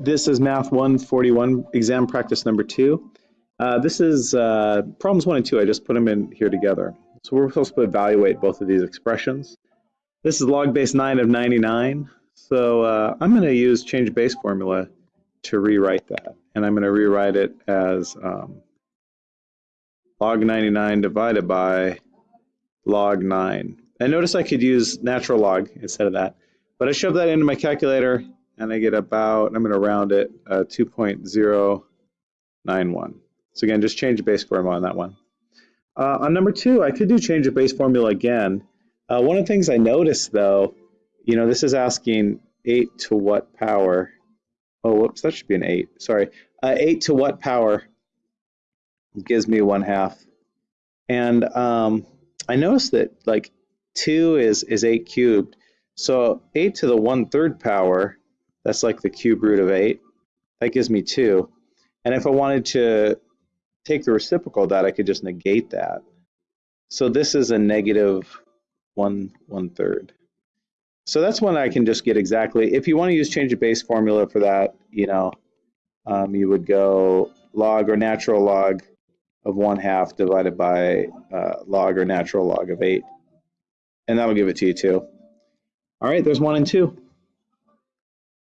This is Math 141 exam practice number two. Uh, this is uh, problems one and two. I just put them in here together. So we're supposed to evaluate both of these expressions. This is log base 9 of 99. So uh, I'm going to use change base formula to rewrite that. And I'm going to rewrite it as um, log 99 divided by log 9. And notice I could use natural log instead of that. But I shove that into my calculator and I get about, I'm going to round it, uh, 2.091. So again, just change the base formula on that one. Uh, on number two, I could do change the base formula again. Uh, one of the things I noticed though, you know, this is asking 8 to what power? Oh, whoops, that should be an 8. Sorry. Uh, 8 to what power gives me 1 half. And um, I noticed that like 2 is, is 8 cubed. So 8 to the 1 third power that's like the cube root of 8. That gives me 2. And if I wanted to take the reciprocal of that, I could just negate that. So this is a negative 1 1 third. So that's one I can just get exactly. If you want to use change of base formula for that, you know, um, you would go log or natural log of 1 half divided by uh, log or natural log of 8. And that'll give it to you too. All right, there's 1 and 2.